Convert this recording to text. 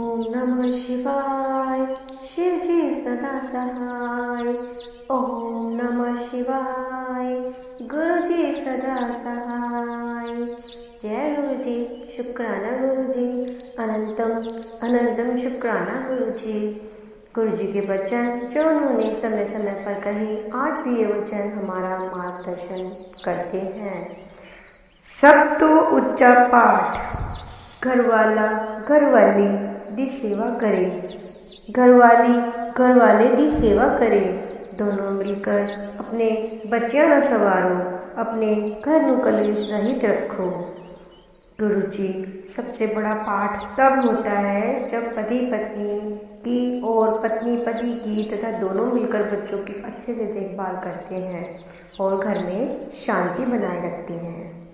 ओम नमः शिवाय शिव जी सदा सहाय ओम नमः शिवाय गुरु जी सदा सहाय जय गुरु जी शुक्राना गुरु जी अनंतम अनंतम शुक्राना गुरु जी गुरु जी के वचन जो उन्होंने समय समय पर कहे आज भी ये वचन हमारा मार्गदर्शन करते हैं सब तो उच्चा पाठ घर वाला घर वाली दी सेवा करे। घरवाली घर वाले दी सेवा करे। दोनों मिलकर अपने बच्चियाँ न संवारो, अपने घर नु कलेश रहित रखो। गुरु जी, सबसे बड़ा पाठ तब होता है जब पति पत्नी की और पत्नी पति की तथा दोनों मिलकर बच्चों की अच्छे से देखभाल करते हैं और घर में शांति बनाए रखते हैं।